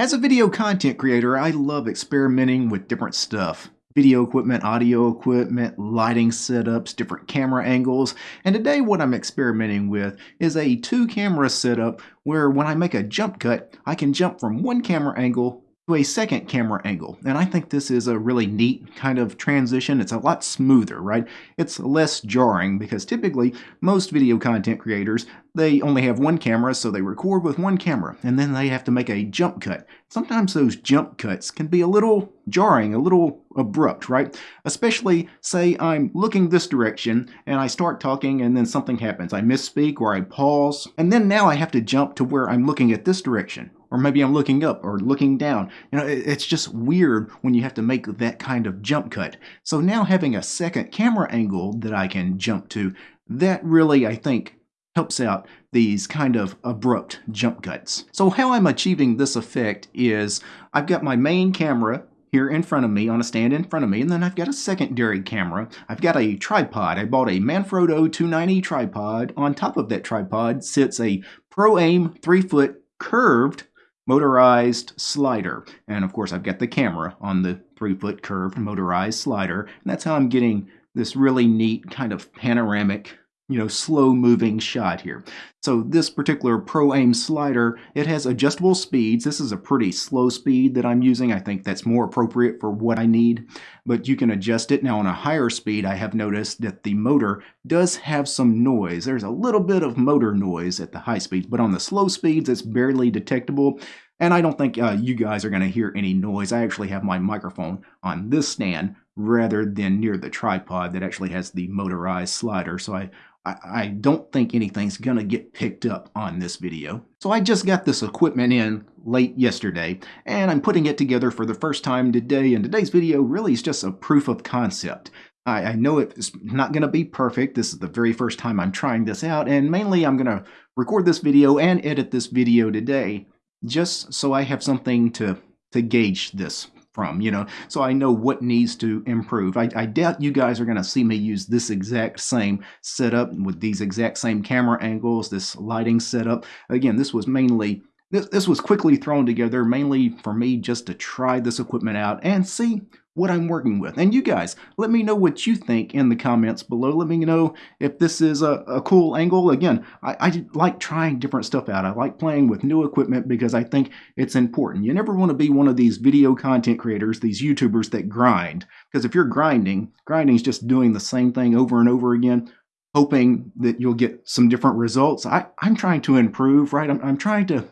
As a video content creator, I love experimenting with different stuff. Video equipment, audio equipment, lighting setups, different camera angles. And today what I'm experimenting with is a two camera setup where when I make a jump cut, I can jump from one camera angle to a second camera angle. And I think this is a really neat kind of transition. It's a lot smoother, right? It's less jarring because typically most video content creators, they only have one camera, so they record with one camera, and then they have to make a jump cut. Sometimes those jump cuts can be a little jarring, a little abrupt, right? Especially, say I'm looking this direction and I start talking and then something happens. I misspeak or I pause, and then now I have to jump to where I'm looking at this direction or maybe I'm looking up or looking down. You know, it's just weird when you have to make that kind of jump cut. So now having a second camera angle that I can jump to, that really, I think, helps out these kind of abrupt jump cuts. So how I'm achieving this effect is I've got my main camera here in front of me on a stand in front of me and then I've got a secondary camera. I've got a tripod. I bought a Manfrotto 290 tripod. On top of that tripod sits a Pro Aim 3 foot curved motorized slider. And of course, I've got the camera on the three foot curved motorized slider. And that's how I'm getting this really neat kind of panoramic you know, slow moving shot here. So this particular Pro Aim slider, it has adjustable speeds. This is a pretty slow speed that I'm using. I think that's more appropriate for what I need, but you can adjust it. Now on a higher speed, I have noticed that the motor does have some noise. There's a little bit of motor noise at the high speeds, but on the slow speeds, it's barely detectable. And I don't think uh, you guys are going to hear any noise. I actually have my microphone on this stand rather than near the tripod that actually has the motorized slider. So I I, I don't think anything's gonna get picked up on this video. So I just got this equipment in late yesterday, and I'm putting it together for the first time today, and today's video really is just a proof of concept. I, I know it's not gonna be perfect, this is the very first time I'm trying this out, and mainly I'm gonna record this video and edit this video today, just so I have something to, to gauge this from, you know, so I know what needs to improve. I, I doubt you guys are going to see me use this exact same setup with these exact same camera angles, this lighting setup. Again, this was mainly this, this was quickly thrown together mainly for me just to try this equipment out and see what I'm working with. And you guys, let me know what you think in the comments below. Let me know if this is a, a cool angle. Again, I, I like trying different stuff out. I like playing with new equipment because I think it's important. You never want to be one of these video content creators, these YouTubers that grind. Because if you're grinding, grinding is just doing the same thing over and over again hoping that you'll get some different results. I, I'm trying to improve, right? I'm, I'm trying to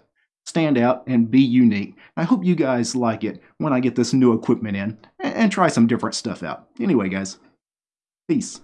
stand out and be unique. I hope you guys like it when I get this new equipment in and, try some different stuff out. Anyway, guys, peace.